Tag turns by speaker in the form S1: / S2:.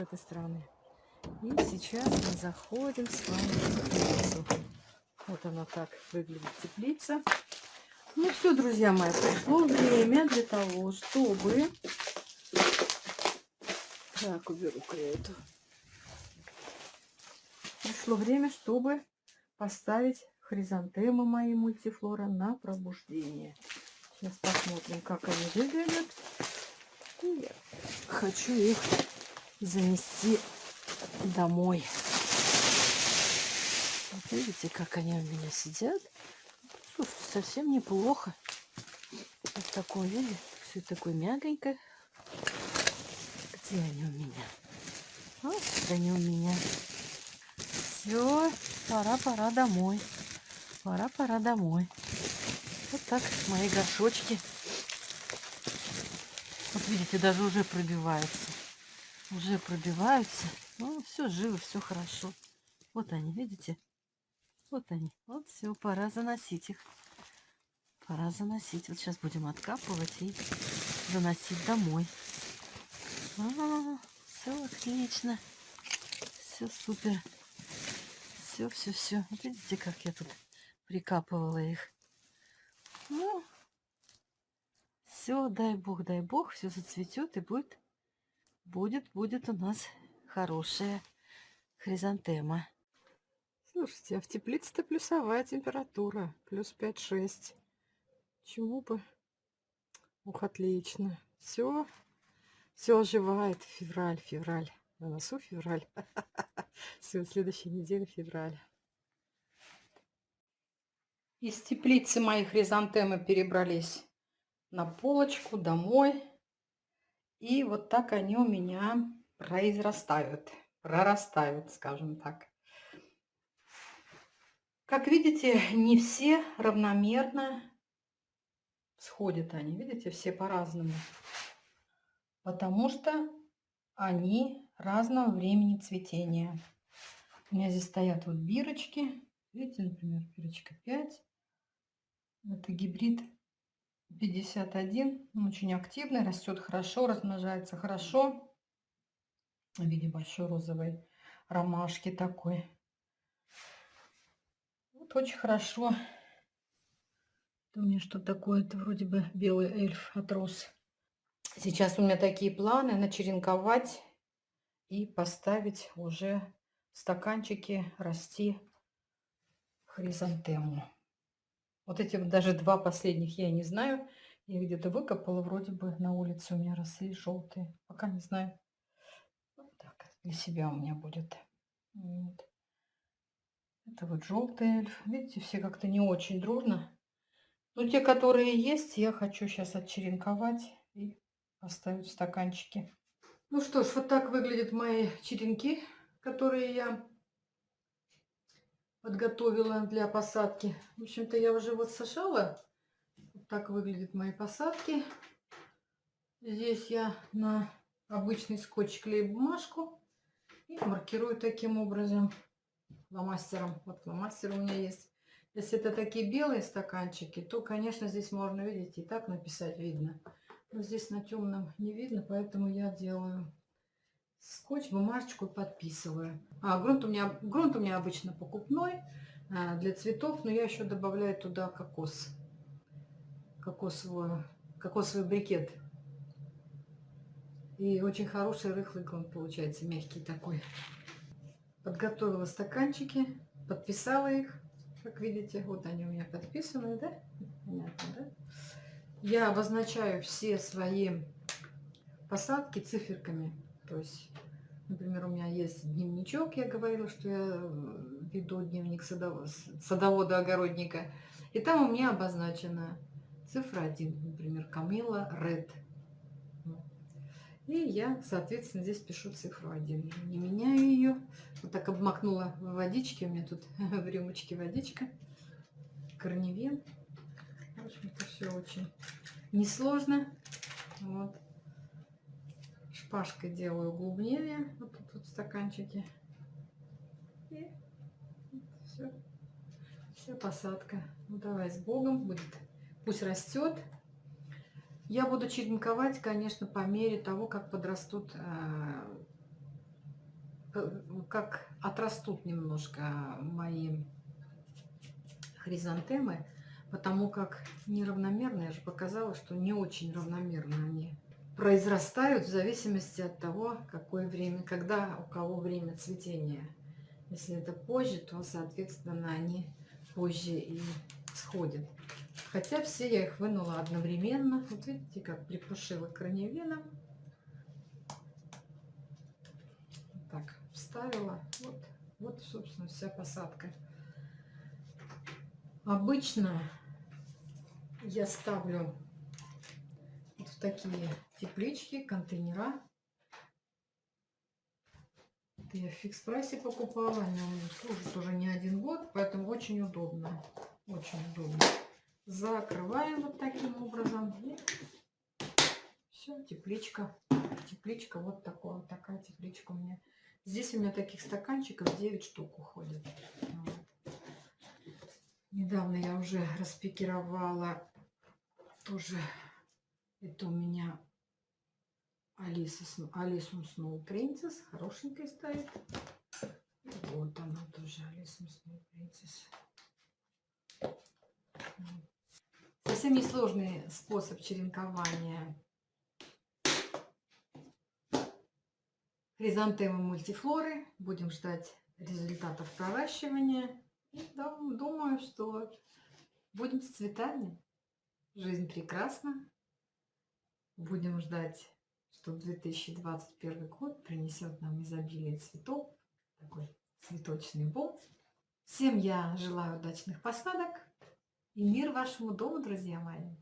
S1: этой стороны. И сейчас мы заходим с вами в теплицу. Вот она так выглядит, теплица. Ну все, друзья мои, пришло время для того, чтобы... Так, уберу-ка я эту. Пришло время, чтобы поставить хризантемы мои мультифлора на пробуждение. Сейчас посмотрим, как они выглядят. И я хочу их занести домой. Вот видите, как они у меня сидят. Слушай, совсем неплохо. Вот в таком виде. Все такое мягонькое. Где они у меня? Вот они у меня. Все, пора, пора домой. Пора, пора домой. Вот так мои горшочки. Вот видите, даже уже пробиваются. Уже пробиваются. Ну, все живо, все хорошо. Вот они, видите? Вот они. Вот все, пора заносить их. Пора заносить. Вот сейчас будем откапывать и заносить домой. А, все отлично. Все супер. Все, все, все. Вот видите, как я тут прикапывала их. Ну, все, дай бог, дай бог, все зацветет и будет, будет, будет у нас хорошая хризантема. Слушайте, а в теплице-то плюсовая температура, плюс 5-6. Чему бы? Ух, отлично. Все, все оживает. Февраль, февраль. На носу февраль. Все, следующей неделе февраль. Из теплицы мои хризантемы перебрались на полочку домой. И вот так они у меня произрастают, прорастают, скажем так. Как видите, не все равномерно сходят они. Видите, все по-разному. Потому что они разного времени цветения. У меня здесь стоят вот бирочки. Видите, например, бирочка 5. Это гибрид 51. Он очень активный, растет хорошо, размножается хорошо. В виде большой розовой ромашки такой. Вот очень хорошо. У меня что такое? Это вроде бы белый эльф отрос. Сейчас у меня такие планы начеренковать и поставить уже в стаканчике расти хризантему. Вот эти вот даже два последних я не знаю. Я где-то выкопала, вроде бы на улице у меня росли желтые. Пока не знаю. Так, для себя у меня будет. Вот. Это вот желтый эльф. Видите, все как-то не очень дружно. Но те, которые есть, я хочу сейчас отчеренковать и поставить в стаканчики. Ну что ж, вот так выглядят мои черенки, которые я подготовила для посадки. В общем-то, я уже вот сажала. Вот так выглядят мои посадки. Здесь я на обычный скотч клею бумажку и маркирую таким образом фломастером. Вот фломастер у меня есть. Если это такие белые стаканчики, то, конечно, здесь можно, видите, и так написать видно. Но здесь на темном не видно, поэтому я делаю скотч, бумажечку подписываю. А, грунт у меня, грунт у меня обычно покупной а, для цветов, но я еще добавляю туда кокос. Кокосовую, кокосовый брикет. И очень хороший рыхлый грунт получается, мягкий такой. Подготовила стаканчики, подписала их. Как видите, вот они у меня подписаны, да? Понятно, да? Я обозначаю все свои посадки циферками. То есть, например, у меня есть дневничок, я говорила, что я веду дневник садовода-огородника. И там у меня обозначена цифра 1, например, Камила Ред. И я, соответственно, здесь пишу цифру 1. Не меняю ее. Вот так обмакнула в водичке. У меня тут в рюмочке водичка. Корневин. В общем, это все очень несложно. Вот шпажкой делаю углубление вот тут вот в стаканчике. И все. Вся посадка. Ну давай с Богом. Будет. Пусть растет. Я буду черенковать, конечно, по мере того, как подрастут э, к- как отрастут немножко мои хризантемы, потому как неравномерно, я же показала, что не очень равномерно они произрастают в зависимости от того, какое время, когда у кого время цветения. Если это позже, то, соответственно, они позже и сходят. Хотя все я их вынула одновременно. Вот видите, как припушила корневином. Так, вставила. Вот, вот, собственно, вся посадка. Обычно я ставлю вот в такие теплички, контейнера. Это я в фикс прайсе покупала, они у меня служат уже не один год, поэтому очень удобно. Очень удобно. Закрываем вот таким образом. все, тепличка. Тепличка вот такая, вот такая тепличка у меня. Здесь у меня таких стаканчиков 9 штук уходит. Вот. Недавно я уже распекировала тоже это у меня Алиса, Алисум Сноу Принцесс. Хорошенькая стоит. Вот она тоже, Алиса Сноу Принцесс. Совсем несложный способ черенкования хризантемы мультифлоры. Будем ждать результатов проращивания. И дум- думаю, что будем с цветами. Жизнь прекрасна. Будем ждать, что 2021 год принесет нам изобилие цветов, такой цветочный бомб. Всем я желаю удачных посадок и мир вашему дому, друзья мои!